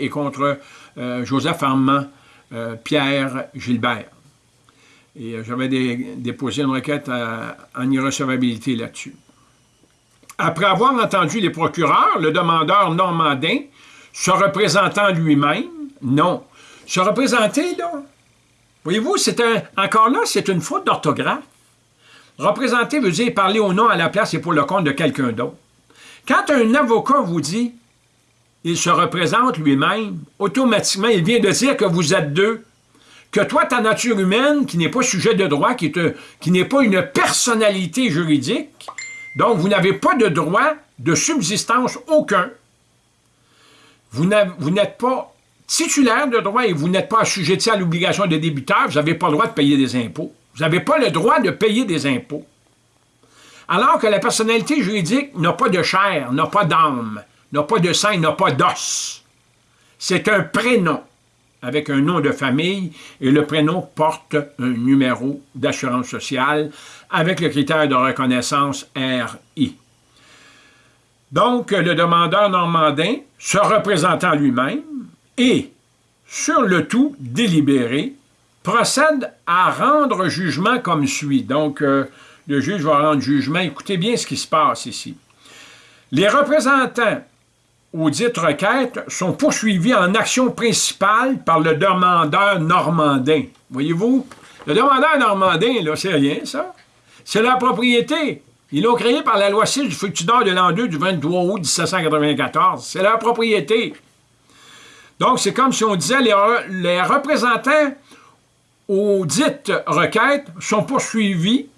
et contre euh, Joseph Armand euh, Pierre Gilbert. Et euh, j'avais déposé une requête en irrecevabilité là-dessus. Après avoir entendu les procureurs, le demandeur normandin, se représentant lui-même, non. Se représenter, là, voyez-vous, c'est encore là, c'est une faute d'orthographe. Représenter veut dire parler au nom à la place et pour le compte de quelqu'un d'autre. Quand un avocat vous dit il se représente lui-même, automatiquement, il vient de dire que vous êtes deux. Que toi, ta nature humaine, qui n'est pas sujet de droit, qui, n'est pas une personnalité juridique, donc vous n'avez pas de droit de subsistance aucun. Vous n'êtes pas titulaire de droit et vous n'êtes pas assujetti à l'obligation de débiteur, vous n'avez pas le droit de payer des impôts. Vous n'avez pas le droit de payer des impôts. Alors que la personnalité juridique n'a pas de chair, n'a pas d'âme, n'a pas de sang, n'a pas d'os. C'est un prénom avec un nom de famille et le prénom porte un numéro d'assurance sociale avec le critère de reconnaissance RI. Donc, le demandeur normandin, se représentant lui-même et, sur le tout délibéré, procède à rendre jugement comme suit. Donc, euh, le juge va rendre jugement. Écoutez bien ce qui se passe ici. Les représentants aux dites requêtes sont poursuivis en action principale par le demandeur normandin. Voyez-vous, le demandeur normandin, là, c'est rien, ça. C'est la propriété. Ils l'ont créé par la loi 6 du Fructidor de l'an 2 du 23 août 1794. C'est leur propriété. Donc, c'est comme si on disait les, les représentants aux dites requêtes sont poursuivis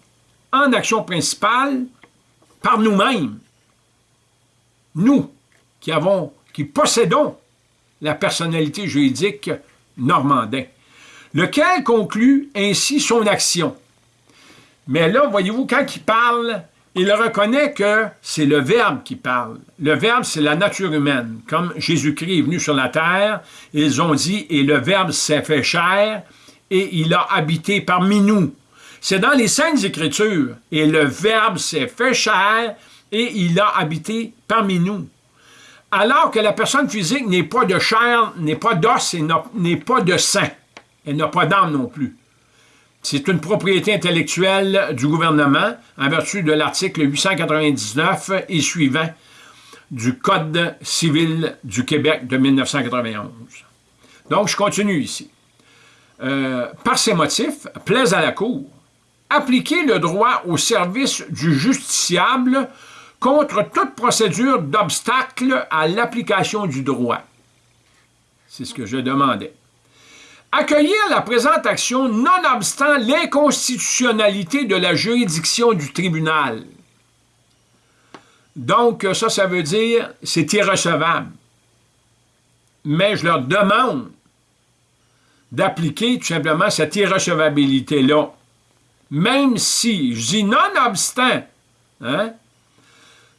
en action principale par nous-mêmes. Nous, qui, possédons la personnalité juridique normandin, lequel conclut ainsi son action? Mais là, voyez-vous, quand il parle, il reconnaît que c'est le Verbe qui parle. Le Verbe, c'est la nature humaine. Comme Jésus-Christ est venu sur la terre, ils ont dit, et le Verbe s'est fait chair, et il a habité parmi nous. C'est dans les Saintes Écritures, et le Verbe s'est fait chair, et il a habité parmi nous alors que la personne physique n'est pas de chair, n'est pas d'os et n'est pas de sang. Elle n'a pas d'âme non plus. C'est une propriété intellectuelle du gouvernement en vertu de l'article 899 et suivant du Code civil du Québec de 1991. Donc, je continue ici. Euh, par ces motifs, plaise à la Cour, appliquer le droit au service du justiciable contre toute procédure d'obstacle à l'application du droit. C'est ce que je demandais. Accueillir la présente action nonobstant l'inconstitutionnalité de la juridiction du tribunal. Donc, ça, ça veut dire c'est irrecevable. Mais je leur demande d'appliquer tout simplement cette irrecevabilité-là. Même si, je dis nonobstant, hein,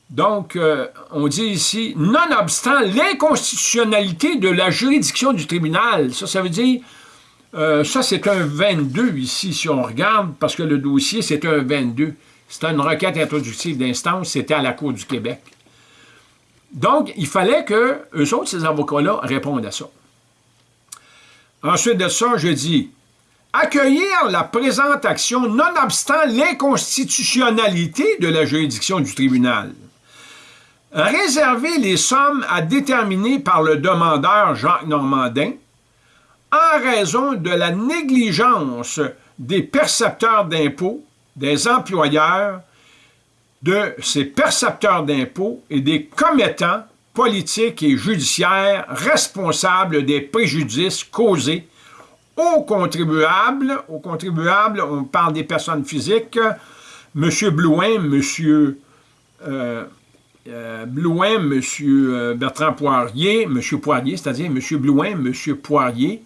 donc, euh, on dit ici, nonobstant l'inconstitutionnalité de la juridiction du tribunal. Ça, ça veut dire, euh, ça c'est un 22 ici, si on regarde, parce que le dossier c'est un 22. C'était une requête introductive d'instance, c'était à la Cour du Québec. Donc, il fallait que eux autres, ces avocats-là, répondent à ça. Ensuite de ça, je dis, accueillir la présente action nonobstant l'inconstitutionnalité de la juridiction du tribunal réserver les sommes à déterminer par le demandeur Jacques Normandin en raison de la négligence des percepteurs d'impôts, des employeurs, de ces percepteurs d'impôts et des commettants politiques et judiciaires responsables des préjudices causés aux contribuables. Aux contribuables, on parle des personnes physiques, M. Blouin, M. euh, Blouin, M. Euh, Bertrand Poirier, M. Poirier, c'est-à-dire M. Blouin, M. Poirier,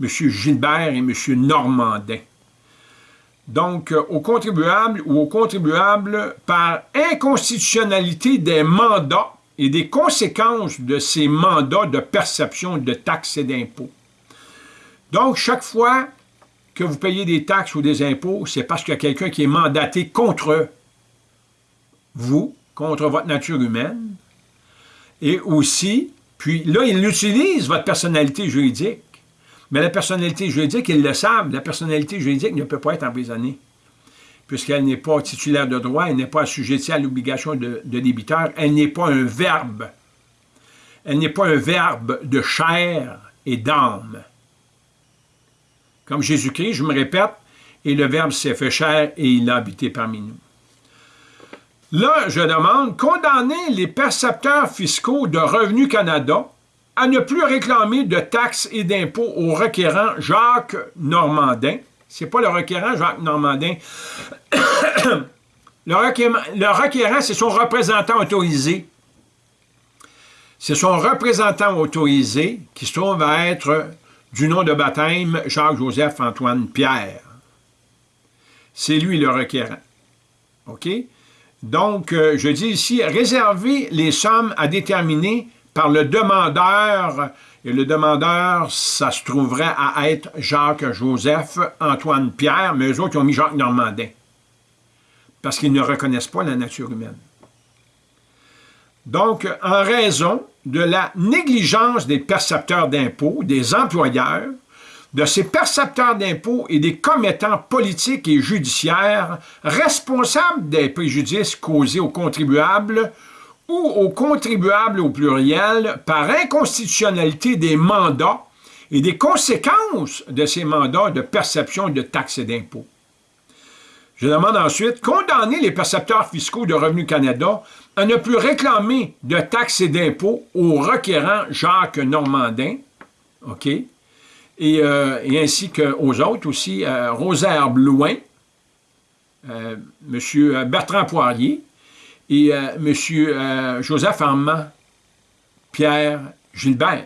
M. Gilbert et M. Normandin. Donc, euh, aux contribuables ou aux contribuables par inconstitutionnalité des mandats et des conséquences de ces mandats de perception de taxes et d'impôts. Donc, chaque fois que vous payez des taxes ou des impôts, c'est parce qu'il y a quelqu'un qui est mandaté contre vous, contre votre nature humaine, et aussi Puis là, ils utilisent votre personnalité juridique. Mais la personnalité juridique, ils le savent, la personnalité juridique ne peut pas être emprisonnée, puisqu'elle n'est pas titulaire de droit, elle n'est pas assujettie à l'obligation de, de débiteur, elle n'est pas un verbe. Elle n'est pas un verbe de chair et d'âme. Comme Jésus-Christ, je me répète, et le Verbe s'est fait chair et il a habité parmi nous. Là, je demande, condamner les percepteurs fiscaux de Revenu Canada à ne plus réclamer de taxes et d'impôts au requérant Jacques Normandin. C'est pas le requérant Jacques Normandin. le, requérant, c'est son représentant autorisé. C'est son représentant autorisé qui se trouve à être du nom de baptême Jacques-Joseph-Antoine Pierre. C'est lui le requérant. OK? Donc, euh, je dis ici, réserver les sommes à déterminer par le demandeur, et le demandeur, ça se trouverait à être Jacques-Joseph, Antoine Pierre, mais eux autres, ils ont mis Jacques Normandin, parce qu'ils ne reconnaissent pas la nature humaine. Donc, en raison de la négligence des percepteurs d'impôts, des employeurs, de ces percepteurs d'impôts et des commettants politiques et judiciaires responsables des préjudices causés aux contribuables ou aux contribuables au pluriel par inconstitutionnalité des mandats et des conséquences de ces mandats de perception de taxes et d'impôts. Je demande ensuite, condamner les percepteurs fiscaux de Revenu Canada à ne plus réclamer de taxes et d'impôts au requérant Jacques Normandin, OK, et, euh, ainsi qu'aux autres aussi, euh, Rosaire Blouin, euh, M. Bertrand Poirier et M. Joseph Armand, Pierre Gilbert,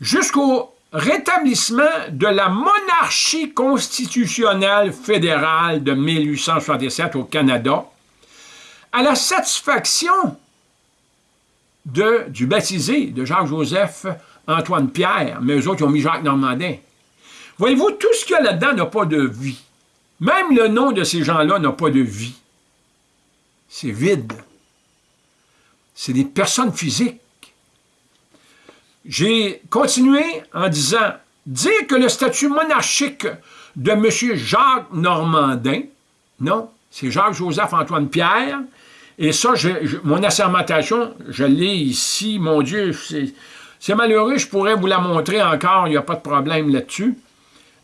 jusqu'au rétablissement de la monarchie constitutionnelle fédérale de 1867 au Canada, à la satisfaction du baptisé de Jacques-Joseph Antoine Pierre, mais eux autres, ont mis Jacques Normandin. Voyez-vous, tout ce qu'il y a là-dedans n'a pas de vie. Même le nom de ces gens-là n'a pas de vie. C'est vide. C'est des personnes physiques. J'ai continué en disant, dire que le statut monarchique de M. Jacques Normandin, non, c'est Jacques-Joseph-Antoine Pierre, et ça, mon assermentation, je l'ai ici, mon Dieu, c'est malheureux, je pourrais vous la montrer encore, il n'y a pas de problème là-dessus,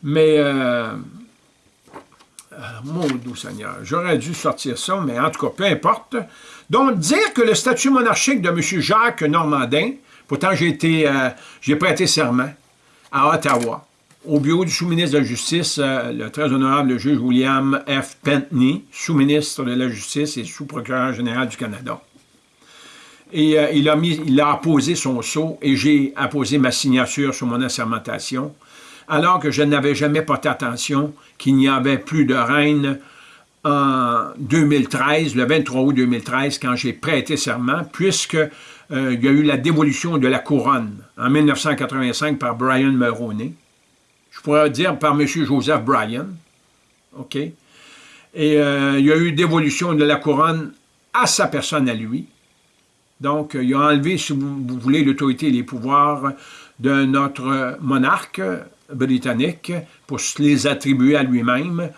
mais, euh, euh, mon doux Seigneur, j'aurais dû sortir ça, mais en tout cas, peu importe. Donc, dire que le statut monarchique de M. Jacques Normandin Pourtant, j'ai été, euh, j'ai prêté serment à Ottawa, au bureau du sous-ministre de la Justice, le très honorable juge William F. Pentney, sous-ministre de la Justice et sous-procureur général du Canada. Et euh, il, a mis, apposé son sceau et j'ai apposé ma signature sur mon assermentation, alors que je n'avais jamais porté attention qu'il n'y avait plus de reine en 2013, le 23 août 2013, quand j'ai prêté serment, puisque euh, il y a eu la dévolution de la couronne en 1985 par Brian Mulroney. Je pourrais dire par M. Joseph Bryan. OK? Et euh, il y a eu dévolution de la couronne à sa personne à lui. Donc, il a enlevé, si vous, voulez, l'autorité et les pouvoirs de notre monarque britannique pour se les attribuer à lui-même.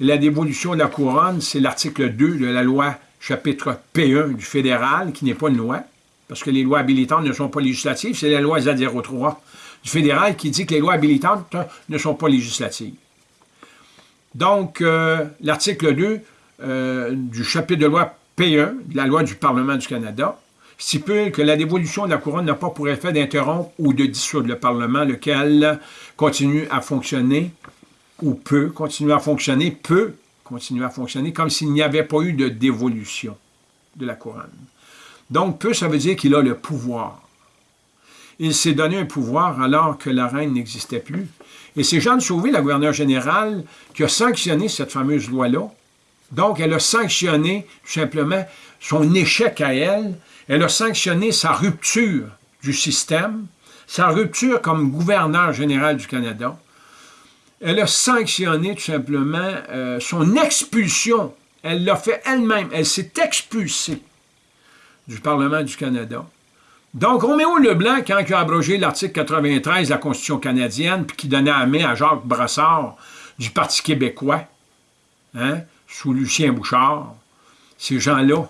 La dévolution de la couronne, c'est l'article 2 de la loi chapitre P1 du fédéral, qui n'est pas une loi parce que les lois habilitantes ne sont pas législatives, c'est la loi Z03 du fédéral qui dit que les lois habilitantes ne sont pas législatives. Donc, euh, l'article 2 euh, du chapitre de loi P1, de la loi du Parlement du Canada, stipule que la dévolution de la couronne n'a pas pour effet d'interrompre ou de dissoudre le Parlement, lequel continue à fonctionner ou peut continuer à fonctionner, peut continuer à fonctionner comme s'il n'y avait pas eu de dévolution de la couronne. Donc, peu, ça veut dire qu'il a le pouvoir. Il s'est donné un pouvoir alors que la reine n'existait plus. Et c'est Jeanne Sauvé, la gouverneure générale, qui a sanctionné cette fameuse loi-là. Donc, elle a sanctionné tout simplement son échec à elle. Elle a sanctionné sa rupture du système, sa rupture comme gouverneur général du Canada. Elle a sanctionné tout simplement euh, son expulsion. Elle l'a fait elle-même. Elle s'est expulsée du Parlement du Canada. Donc, Roméo Leblanc, quand il a abrogé l'article 93 de la Constitution canadienne, puis qui donnait la main à Jacques Brassard du Parti québécois, hein, sous Lucien Bouchard, ces gens-là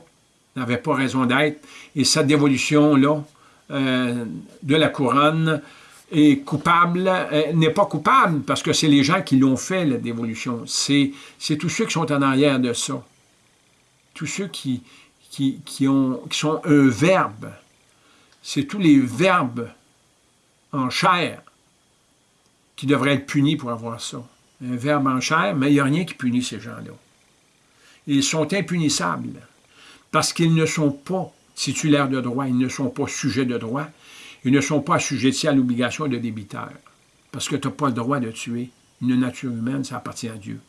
n'avaient pas raison d'être. Et cette dévolution-là euh, de la couronne est coupable, euh, n'est pas coupable parce que c'est les gens qui l'ont fait, la dévolution. C'est tous ceux qui sont en arrière de ça. Tous ceux qui, qui, qui, ont, qui sont un verbe. C'est tous les verbes en chair qui devraient être punis pour avoir ça. Un verbe en chair, mais il n'y a rien qui punit ces gens-là. Ils sont impunissables parce qu'ils ne sont pas titulaires de droit, ils ne sont pas sujets de droit, ils ne sont pas assujettis à l'obligation de débiteur, parce que tu n'as pas le droit de tuer. Une nature humaine, ça appartient à Dieu.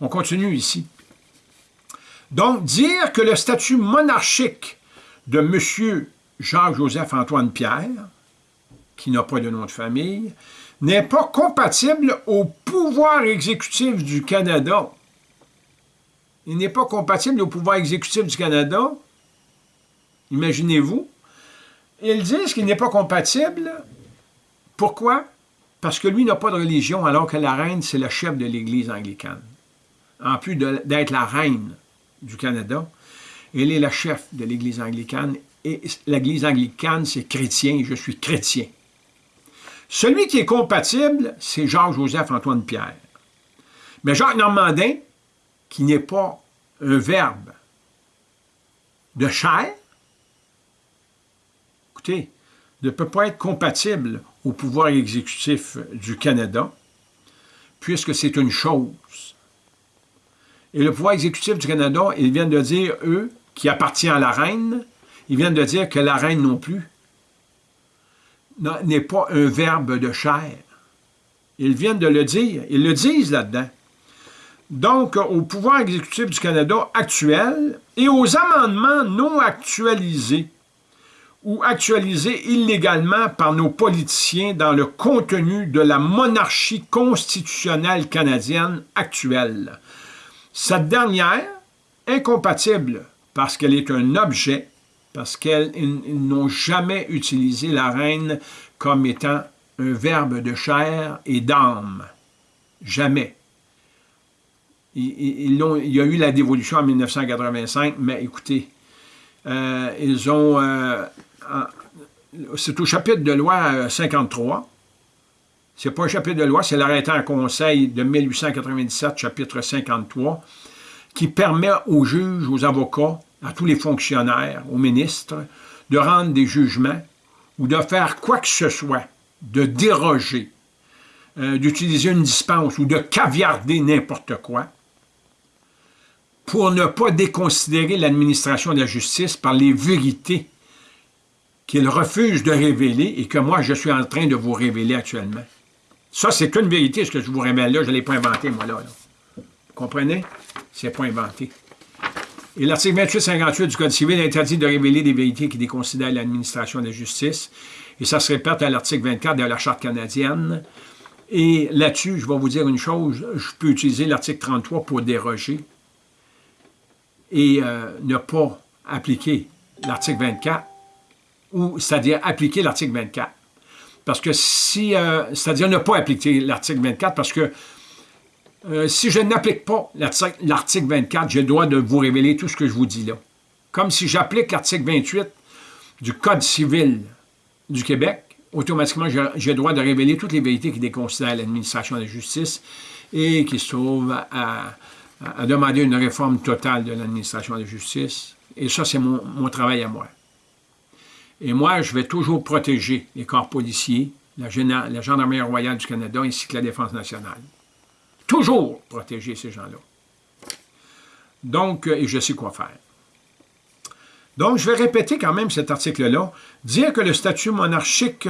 On continue ici. Donc, dire que le statut monarchique de M. Jacques-Joseph-Antoine Pierre, qui n'a pas de nom de famille, n'est pas compatible au pouvoir exécutif du Canada il n'est pas compatible au pouvoir exécutif du Canada. Imaginez-vous. Ils disent qu'il n'est pas compatible. Pourquoi? Parce que lui n'a pas de religion, alors que la reine, c'est le chef de l'Église anglicane. En plus d'être la reine du Canada, elle est la chef de l'Église anglicane. Et l'Église anglicane, c'est chrétien, je suis chrétien. Celui qui est compatible, c'est Jacques-Joseph-Antoine Pierre. Mais Jacques Normandin, qui n'est pas un verbe de chair, écoutez, ne peut pas être compatible au pouvoir exécutif du Canada, puisque c'est une chose. Et le pouvoir exécutif du Canada, ils viennent de dire, eux, qui appartient à la reine, ils viennent de dire que la reine non plus n'est pas un verbe de chair. Ils viennent de le dire, ils le disent là-dedans donc au pouvoir exécutif du Canada actuel et aux amendements non actualisés ou actualisés illégalement par nos politiciens dans le contenu de la monarchie constitutionnelle canadienne actuelle. Cette dernière, incompatible parce qu'elle est un objet, parce qu'ils n'ont jamais utilisé la reine comme étant un verbe de chair et d'âme. Jamais. Il y a eu la dévolution en 1985, mais écoutez, euh, ils ont... Euh, c'est au chapitre de loi 53. Euh, c'est pas un chapitre de loi, c'est l'arrêté en conseil de 1897, chapitre 53, qui permet aux juges, aux avocats, à tous les fonctionnaires, aux ministres, de rendre des jugements ou de faire quoi que ce soit, de déroger, d'utiliser une dispense ou de caviarder n'importe quoi, pour ne pas déconsidérer l'administration de la justice par les vérités qu'il refuse de révéler et que moi, je suis en train de vous révéler actuellement. Ça, c'est qu'une vérité, ce que je vous révèle là. Je ne l'ai pas inventé, moi, là. Vous comprenez? C'est pas inventé. Et l'article 2858 du Code civil interdit de révéler des vérités qui déconsidèrent l'administration de la justice. Et ça se répète à l'article 24 de la Charte canadienne. Et là-dessus, je vais vous dire une chose, je peux utiliser l'article 33 pour déroger et euh, ne pas appliquer l'article 24, ou c'est-à-dire appliquer l'article 24. Parce que si, euh, c'est-à-dire ne pas appliquer l'article 24, parce que euh, si je n'applique pas l'article 24, j'ai le droit de vous révéler tout ce que je vous dis là. Comme si j'applique l'article 28 du Code civil du Québec, automatiquement, j'ai le droit de révéler toutes les vérités qui déconsidèrent l'administration de la justice et qui se trouvent à, à demander une réforme totale de l'administration de justice. Et ça, c'est mon, travail à moi. Et moi, je vais toujours protéger les corps policiers, la, la Gendarmerie royale du Canada ainsi que la Défense nationale. Toujours protéger ces gens-là. Donc, et je sais quoi faire. Donc, je vais répéter quand même cet article-là. Dire que le statut monarchique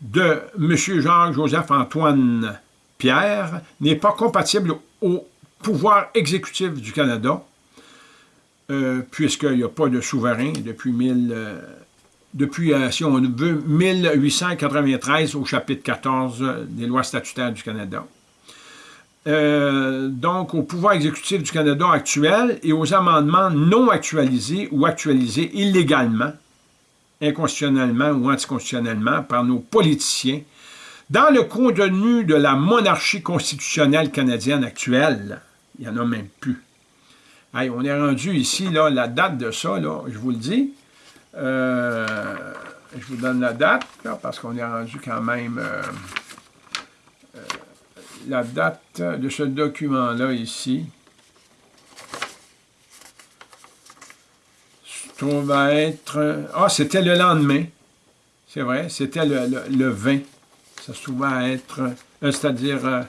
de M. Jacques-Joseph-Antoine Pierre n'est pas compatible au pouvoir exécutif du Canada, euh, puisqu'il n'y a pas de souverain depuis, euh, depuis euh, si on veut, 1893 au chapitre 14 des lois statutaires du Canada. donc, au pouvoir exécutif du Canada actuel et aux amendements non actualisés ou actualisés illégalement inconstitutionnellement ou anticonstitutionnellement par nos politiciens dans le contenu de la monarchie constitutionnelle canadienne actuelle. Il n'y en a même plus. on est rendu ici, là, la date de ça, là, je vous le dis. Euh, je vous donne la date, parce qu'on est rendu quand même... Euh, euh, la date de ce document-là ici. Se trouve à être... Ah, c'était le lendemain. C'est vrai, c'était le, 20. Ça se trouve à être... C'est-à-dire...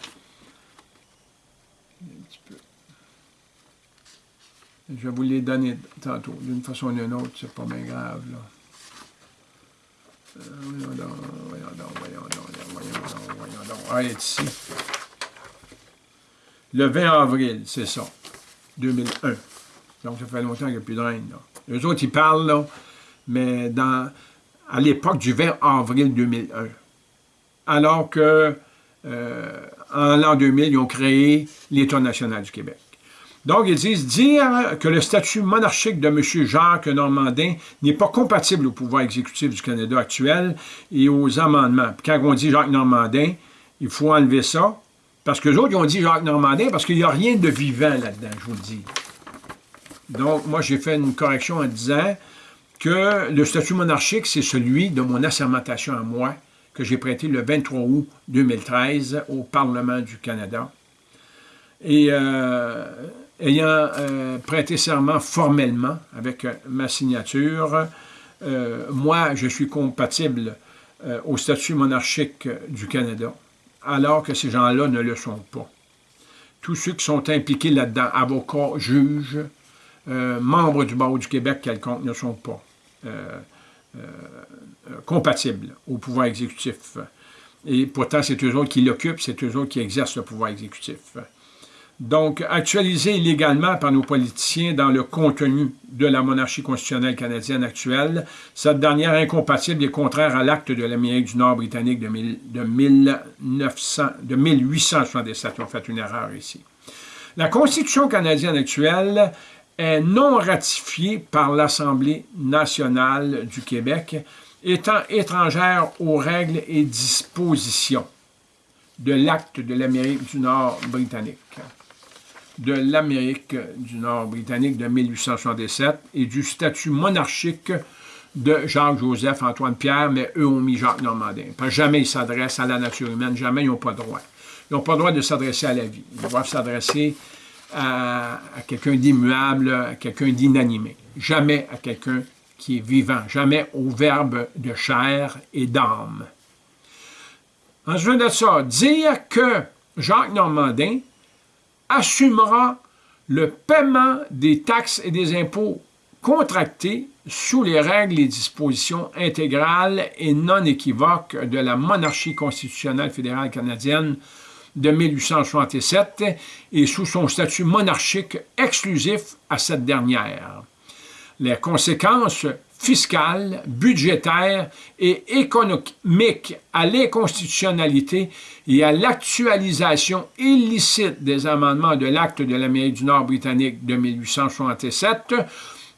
Je vais vous les donner tantôt, d'une façon ou d'une autre, c'est pas bien grave, là. Euh, voyons donc, voyons donc, voyons donc, voyons donc, voyons donc. Ah, est ici. Le 20 avril, c'est ça, 2001. Donc, ça fait longtemps qu'il n'y a plus de reine, là. Les autres, ils parlent, là, mais dans, à l'époque du 20 avril 2001. Alors que, euh, en l'an 2000, ils ont créé l'État national du Québec. Donc, ils disent dire que le statut monarchique de M. Jacques Normandin n'est pas compatible au pouvoir exécutif du Canada actuel et aux amendements. quand on dit Jacques Normandin, il faut enlever ça, parce que les autres, ils ont dit Jacques Normandin parce qu'il n'y a rien de vivant là-dedans, je vous le dis. Donc, moi, j'ai fait une correction en disant que le statut monarchique, c'est celui de mon assermentation à moi, que j'ai prêté le 23 août 2013 au Parlement du Canada. Et euh, ayant euh, prêté serment formellement avec euh, ma signature, euh, moi, je suis compatible au statut monarchique du Canada, alors que ces gens-là ne le sont pas. Tous ceux qui sont impliqués là-dedans, avocats, juges, membres du barreau du Québec quelconque, ne sont pas compatibles au pouvoir exécutif. Et pourtant, c'est eux autres qui l'occupent, c'est eux autres qui exercent le pouvoir exécutif donc actualisé illégalement par nos politiciens dans le contenu de la monarchie constitutionnelle canadienne actuelle, cette dernière incompatible et contraire à l'acte de l'Amérique du Nord britannique de, 1900, de 1867. Ils ont fait une erreur ici. La Constitution canadienne actuelle est non ratifiée par l'Assemblée nationale du Québec, étant étrangère aux règles et dispositions de l'acte de l'Amérique du Nord britannique de l'Amérique du Nord britannique de 1867 et du statut monarchique de Jacques-Joseph, Antoine-Pierre, mais eux ont mis Jacques Normandin. Jamais ils s'adressent à la nature humaine, jamais ils n'ont pas droit. Ils n'ont pas droit de s'adresser à la vie. Ils doivent s'adresser à, quelqu'un d'immuable, à quelqu'un d'inanimé. Jamais à quelqu'un qui est vivant, jamais au verbe de chair et d'âme. De ça, dire que Jacques Normandin assumera le paiement des taxes et des impôts contractés sous les règles et dispositions intégrales et non équivoques de la monarchie constitutionnelle fédérale canadienne de 1867 et sous son statut monarchique exclusif à cette dernière. Les conséquences fiscale, budgétaire et économique à l'inconstitutionnalité et à l'actualisation illicite des amendements de l'acte de l'Amérique du Nord britannique de 1867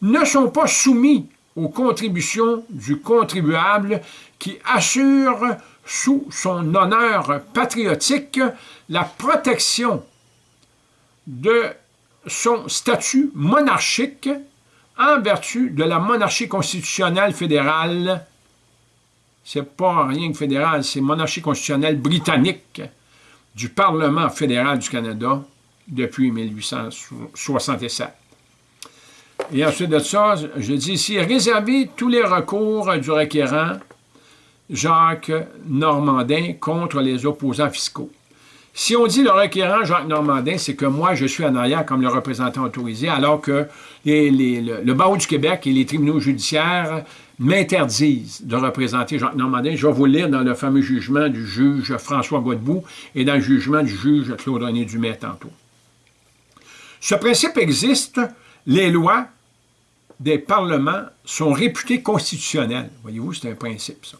ne sont pas soumis aux contributions du contribuable qui assure sous son honneur patriotique la protection de son statut monarchique en vertu de la monarchie constitutionnelle fédérale, c'est pas rien que fédéral, c'est monarchie constitutionnelle britannique du Parlement fédéral du Canada depuis 1867. Et ensuite de ça, je dis ici, réserver tous les recours du requérant Jacques Normandin contre les opposants fiscaux. Si on dit le requérant Jacques Normandin, c'est que moi, je suis en arrière comme le représentant autorisé, alors que le, barreau du Québec et les tribunaux judiciaires m'interdisent de représenter Jacques Normandin. Je vais vous lire dans le fameux jugement du juge François Godbout et dans le jugement du juge Claude-René Dumais tantôt. Ce principe existe, les lois des parlements sont réputées constitutionnelles. Voyez-vous, c'est un principe, ça.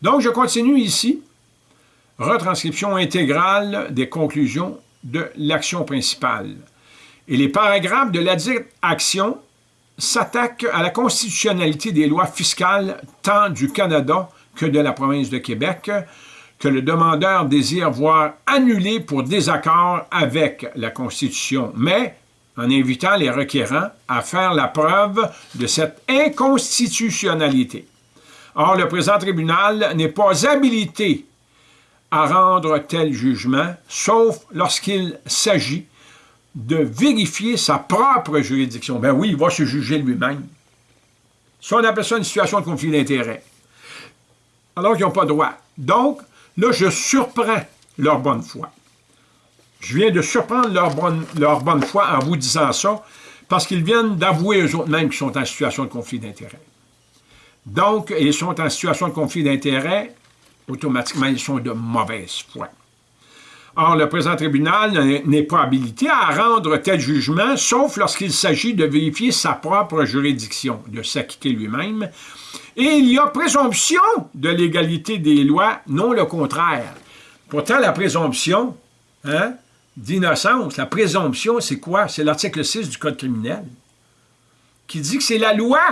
Donc, je continue ici retranscription intégrale des conclusions de l'action principale. Et les paragraphes de la dite action s'attaque à la constitutionnalité des lois fiscales tant du Canada que de la province de Québec, que le demandeur désire voir annulées pour désaccord avec la Constitution, mais en invitant les requérants à faire la preuve de cette inconstitutionnalité. Or, le présent tribunal n'est pas habilité à rendre tel jugement, sauf lorsqu'il s'agit de vérifier sa propre juridiction. Ben oui, il va se juger lui-même. Ça, on appelle ça une situation de conflit d'intérêts. Alors qu'ils n'ont pas droit. Donc, là, je surprends leur bonne foi. Je viens de surprendre leur bonne, leur bonne foi en vous disant ça, parce qu'ils viennent d'avouer eux-mêmes qu'ils sont en situation de conflit d'intérêts. Donc, ils sont en situation de conflit d'intérêts, automatiquement, ils sont de mauvaise foi. Or, le présent tribunal n'est pas habilité à rendre tel jugement, sauf lorsqu'il s'agit de vérifier sa propre juridiction, de s'acquitter lui-même. Et il y a présomption de l'égalité des lois, non le contraire. Pourtant, la présomption hein, d'innocence, la présomption, c'est quoi? C'est l'article 6 du Code criminel, qui dit que c'est la loi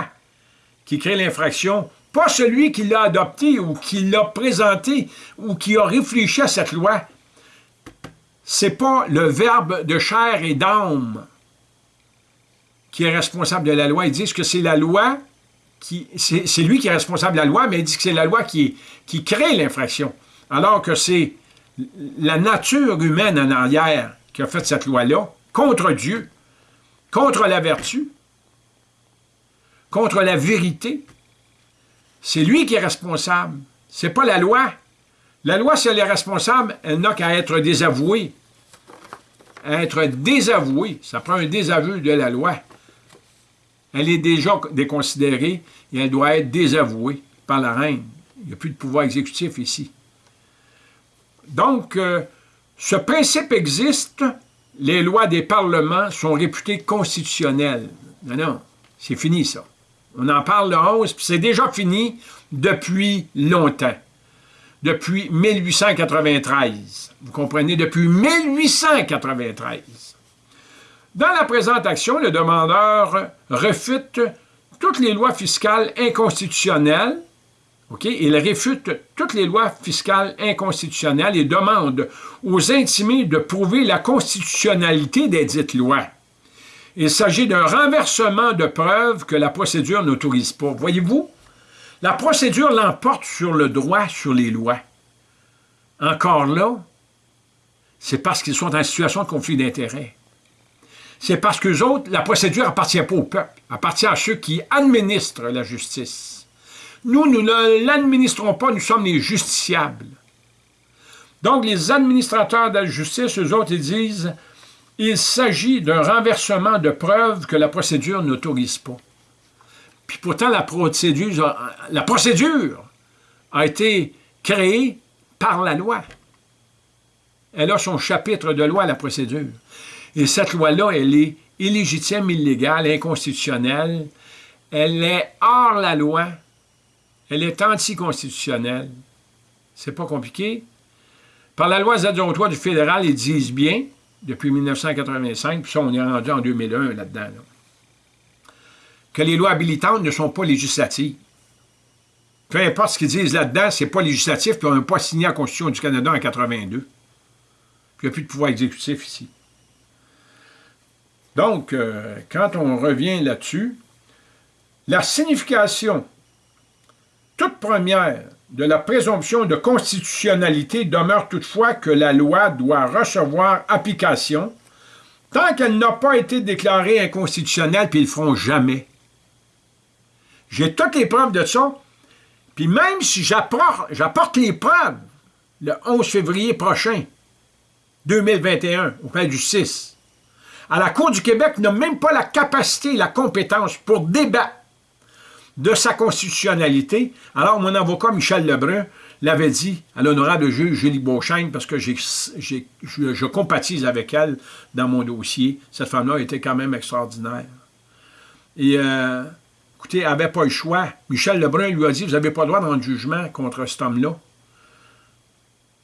qui crée l'infraction, pas celui qui l'a adopté ou qui l'a présenté ou qui a réfléchi à cette loi c'est pas le verbe de chair et d'âme qui est responsable de la loi. Ils disent que c'est la loi qui... C'est lui qui est responsable de la loi, mais ils disent que c'est la loi qui, qui crée l'infraction. Alors que c'est la nature humaine en arrière qui a fait cette loi-là, contre Dieu, contre la vertu, contre la vérité. C'est lui qui est responsable. C'est pas la loi. La loi, si elle est responsable, elle n'a qu'à être désavouée. être désavouée, ça prend un désaveu de la loi. Elle est déjà déconsidérée et elle doit être désavouée par la reine. Il n'y a plus de pouvoir exécutif ici. Donc, euh, ce principe existe, les lois des parlements sont réputées constitutionnelles. Non, non, c'est fini ça. On en parle le 11, puis c'est déjà fini depuis longtemps depuis 1893. Vous comprenez, depuis 1893. Dans la présente action, le demandeur refute toutes les lois fiscales inconstitutionnelles, OK? Il réfute toutes les lois fiscales inconstitutionnelles et demande aux intimés de prouver la constitutionnalité des dites lois. Il s'agit d'un renversement de preuves que la procédure n'autorise pas. Voyez-vous, la procédure l'emporte sur le droit, sur les lois. Encore là, c'est parce qu'ils sont en situation de conflit d'intérêts. C'est parce que autres, la procédure appartient pas au peuple, appartient à ceux qui administrent la justice. Nous, nous ne l'administrons pas, nous sommes les justiciables. Donc, les administrateurs de la justice, eux autres, ils disent il s'agit d'un renversement de preuves que la procédure n'autorise pas. Puis pourtant, la procédure, a été créée par la loi. Elle a son chapitre de loi, la procédure. Et cette loi-là, elle est illégitime, illégale, inconstitutionnelle. Elle est hors la loi. Elle est anticonstitutionnelle. C'est pas compliqué. Par la loi Z03 du fédéral, ils disent bien, depuis 1985, puis ça, on est rendu en 2001 là-dedans. là dedans que les lois habilitantes ne sont pas législatives. Peu importe ce qu'ils disent là-dedans, c'est pas législatif, puis on n'a pas signé la Constitution du Canada en 82. Puis il n'y a plus de pouvoir exécutif ici. Donc, euh, quand on revient là-dessus, la signification toute première de la présomption de constitutionnalité demeure toutefois que la loi doit recevoir application tant qu'elle n'a pas été déclarée inconstitutionnelle, puis ils le feront jamais. J'ai toutes les preuves de ça. Puis même si j'apporte les preuves le 11 février prochain, 2021, au palais du 6, à la Cour du Québec n'a même pas la capacité, la compétence pour débattre de sa constitutionnalité. Alors, mon avocat Michel Lebrun l'avait dit à l'honorable juge Julie Beauchesne, parce que je, je compatise avec elle dans mon dossier. Cette femme-là était quand même extraordinaire. Et euh, Écoutez, elle n'avait pas le choix. Michel Lebrun lui a dit, vous n'avez pas le droit de rendre jugement contre cet homme-là.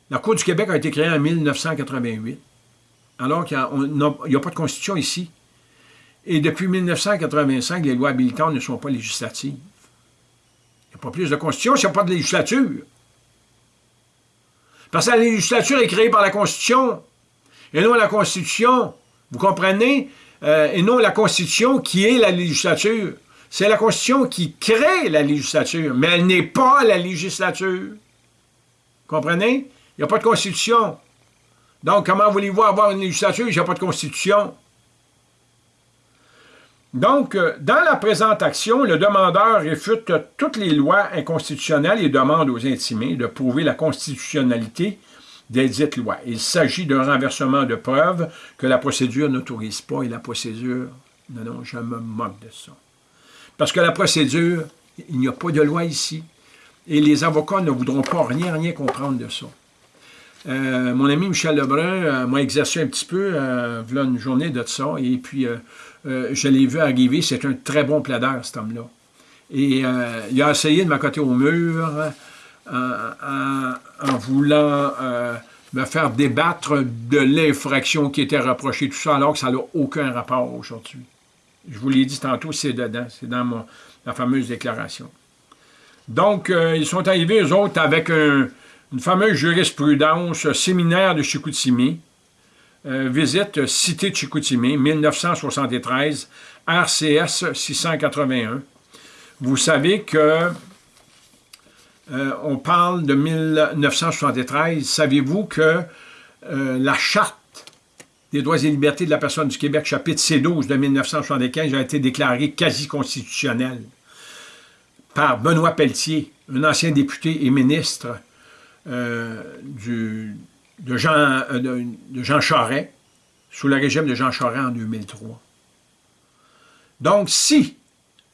La Cour du Québec a été créée en 1988, alors qu'il n'y a, pas de constitution ici. Et depuis 1985, les lois habilitantes ne sont pas législatives. Il n'y a pas plus de constitution s'il n'y a pas de législature. Parce que la législature est créée par la Constitution, et non la Constitution. Vous comprenez? Euh, et non la Constitution qui est la législature. C'est la Constitution qui crée la législature, mais elle n'est pas la législature. Comprenez? Il n'y a pas de Constitution. Donc, comment voulez-vous avoir une législature il n'y a pas de Constitution? Donc, euh, dans la présente action, le demandeur réfute toutes les lois inconstitutionnelles et demande aux intimés de prouver la constitutionnalité des dites lois. Il s'agit d'un renversement de preuves que la procédure n'autorise pas et la procédure, non, non, je me moque de ça. Parce que la procédure, il n'y a pas de loi ici et les avocats ne voudront pas rien, rien comprendre de ça. Euh, mon ami Michel Lebrun euh, m'a exercé un petit peu, voilà une journée de ça, et puis euh, je l'ai vu arriver, c'est un très bon plaideur, cet homme-là. Et euh, il a essayé de m'accoter au mur en, voulant euh, me faire débattre de l'infraction qui était reprochée, tout ça, alors que ça n'a aucun rapport aujourd'hui. Je vous l'ai dit tantôt, c'est dedans, c'est dans la fameuse déclaration. Donc, ils sont arrivés, eux autres, avec une fameuse jurisprudence séminaire de Chicoutimi, euh, visite Cité Chicoutimi, 1973, RCS 681. Vous savez que euh, on parle de 1973. Savez-vous que euh, la Charte des droits et libertés de la personne du Québec, chapitre C12 de 1975, a été déclarée quasi constitutionnelle par Benoît Pelletier, un ancien député et ministre du, de Jean, euh, de, Charest, sous le régime de Jean Charest en 2003. Donc, si,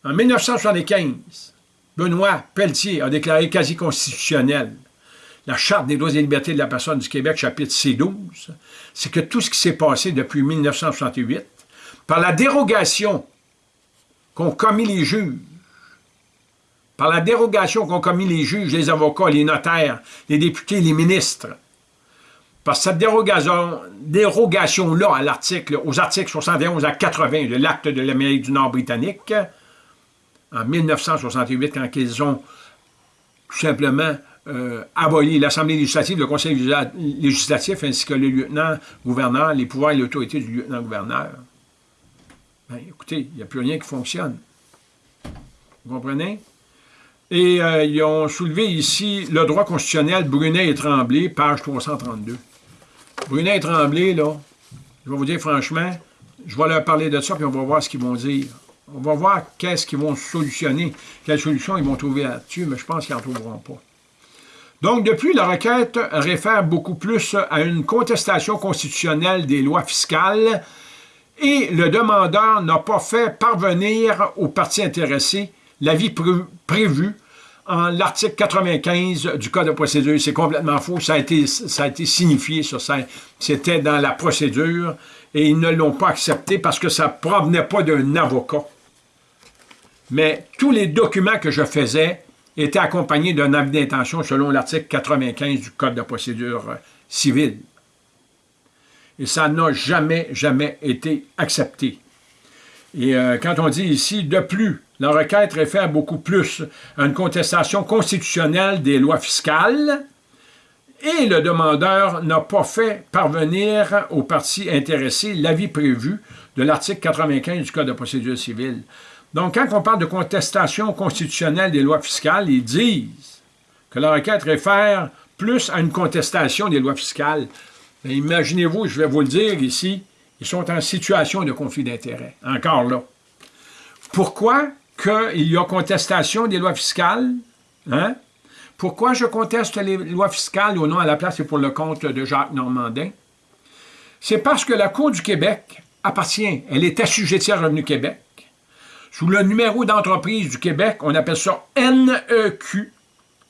en 1975, Benoît Pelletier a déclaré quasi constitutionnel la Charte des droits et libertés de la personne du Québec, chapitre C12, c'est que tout ce qui s'est passé depuis 1968, par la dérogation qu'ont commis les juges, par la dérogation qu'ont commis les juges, les avocats, les notaires, les députés, les ministres, parce que cette dérogation-là dérogation à aux articles 71 à 80 de l'acte de l'Amérique du Nord britannique, en 1968, quand ils ont tout simplement euh, aboli l'Assemblée législative, le Conseil législatif, ainsi que le lieutenant-gouverneur, les pouvoirs et l'autorité du lieutenant-gouverneur. Ben, écoutez, il n'y a plus rien qui fonctionne. Vous comprenez? Et euh, ils ont soulevé ici le droit constitutionnel Brunet et Tremblay, page 332. Brunet et Tremblay, là, je vais vous dire franchement, je vais leur parler de ça, puis on va voir ce qu'ils vont dire. On va voir qu'est-ce qu'ils vont solutionner, quelle solution ils vont trouver là-dessus, mais je pense qu'ils n'en trouveront pas. Donc, depuis, la requête réfère beaucoup plus à une contestation constitutionnelle des lois fiscales et le demandeur n'a pas fait parvenir aux parties intéressées l'avis prévu l'article 95 du Code de procédure. C'est complètement faux. Ça a été, ça a signifié, ça. C'était dans la procédure et ils ne l'ont pas accepté parce que ça ne provenait pas d'un avocat. Mais tous les documents que je faisais étaient accompagnés d'un avis d'intention selon l'article 95 du Code de procédure civile. Et ça n'a jamais, jamais été accepté. Et euh, quand on dit ici, de plus, la requête réfère beaucoup plus à une contestation constitutionnelle des lois fiscales et le demandeur n'a pas fait parvenir aux parties intéressées l'avis prévu de l'article 95 du Code de procédure civile. Donc, quand on parle de contestation constitutionnelle des lois fiscales, ils disent que la requête réfère plus à une contestation des lois fiscales. Imaginez-vous, je vais vous le dire ici, ils sont en situation de conflit d'intérêts, encore là. Pourquoi qu'il y a contestation des lois fiscales? Hein? Pourquoi je conteste les lois fiscales au nom à la place et pour le compte de Jacques Normandin? C'est parce que la Cour du Québec appartient, elle est assujettie à Revenu Québec. Sous le numéro d'entreprise du Québec, on appelle ça NEQ,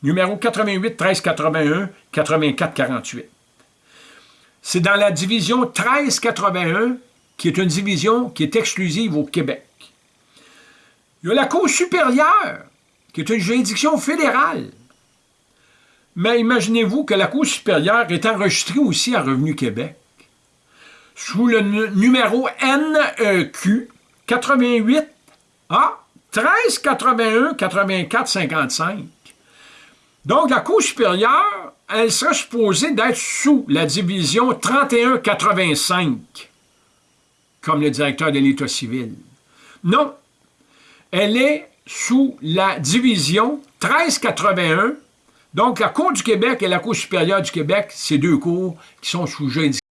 numéro 88 13 81 84 48. C'est dans la division 1381, qui est une division qui est exclusive au Québec. Il y a la Cour supérieure, qui est une juridiction fédérale. Mais imaginez-vous que la Cour supérieure est enregistrée aussi à Revenu Québec, sous le numéro NEQ 88 à 13 81 84 55. Donc, la Cour supérieure, elle serait supposée d'être sous la division 31 85, comme le directeur de l'État civil. Non, elle est sous la division 1381. Donc, la Cour du Québec et la Cour supérieure du Québec, c'est deux cours qui sont sous juridiction